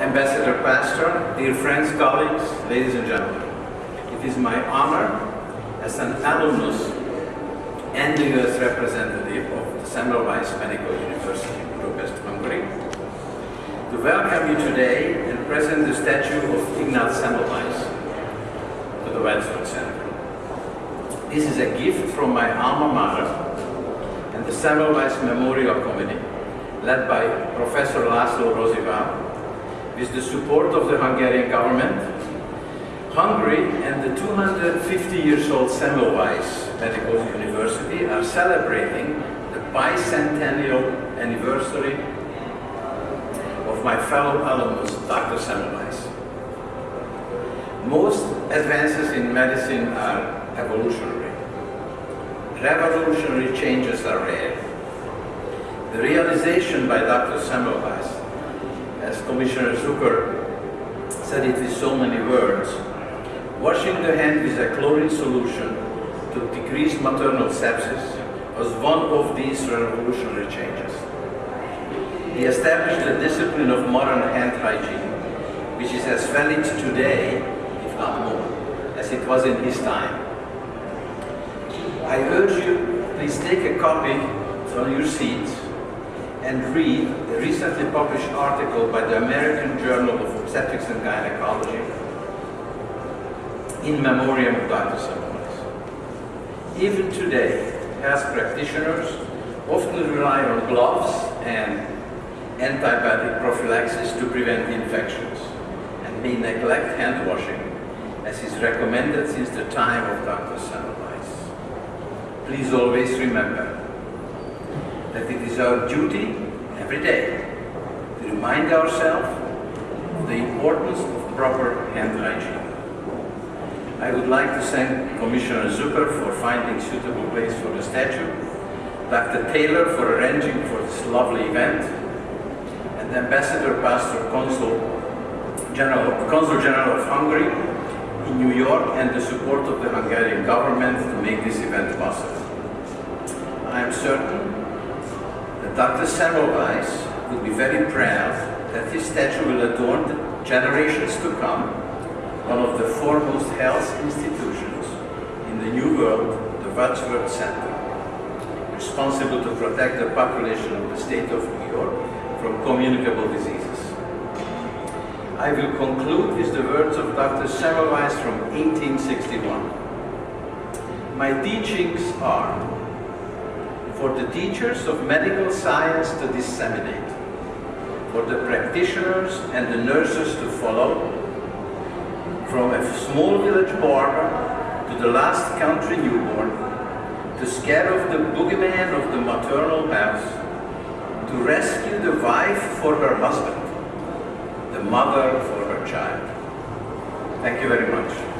Ambassador Pastor, dear friends, colleagues, ladies and gentlemen. It is my honor as an alumnus and the U.S. representative of the Semmelweis Medical University, Budapest, Hungary, to welcome you today and present the statue of Ignaz Semmelweis to the Wadsworth Center. This is a gift from my alma mater and the Semmelweis Memorial Committee, led by Professor Laszlo Rosivall, with the support of the Hungarian government, Hungary and the 250 years old Semmelweis Medical University are celebrating the bicentennial anniversary of my fellow alumnus, Dr. Semmelweis. Most advances in medicine are evolutionary. Revolutionary changes are rare. The realization by Dr. Semmelweis as Commissioner Zucker said it with so many words, washing the hand with a chlorine solution to decrease maternal sepsis was one of these revolutionary changes. He established the discipline of modern hand hygiene, which is as valid today, if not more, as it was in his time. I urge you, please take a copy from your seats and read the recently published article by the American Journal of Obstetrics and Gynecology in memoriam of Dr. Semmelweis. Even today, health practitioners often rely on gloves and antibiotic prophylaxis to prevent infections and may neglect hand washing as is recommended since the time of Dr. Semmelweis. Please always remember that it is our duty every day to remind ourselves of the importance of proper hand hygiene. I would like to thank Commissioner Zucker for finding suitable place for the statue, Dr. Taylor for arranging for this lovely event, and Ambassador Pastor Consul General, Consul General of Hungary in New York and the support of the Hungarian government to make this event possible. I am certain Dr. Semmelweis would be very proud that his statue will adorn the generations to come one of the foremost health institutions in the New World, the Wadsworth Center, responsible to protect the population of the state of New York from communicable diseases. I will conclude with the words of Dr. Semmelweis from 1861. My teachings are for the teachers of medical science to disseminate, for the practitioners and the nurses to follow, from a small village barber to the last country newborn, to scare off the boogeyman of the maternal house, to rescue the wife for her husband, the mother for her child. Thank you very much.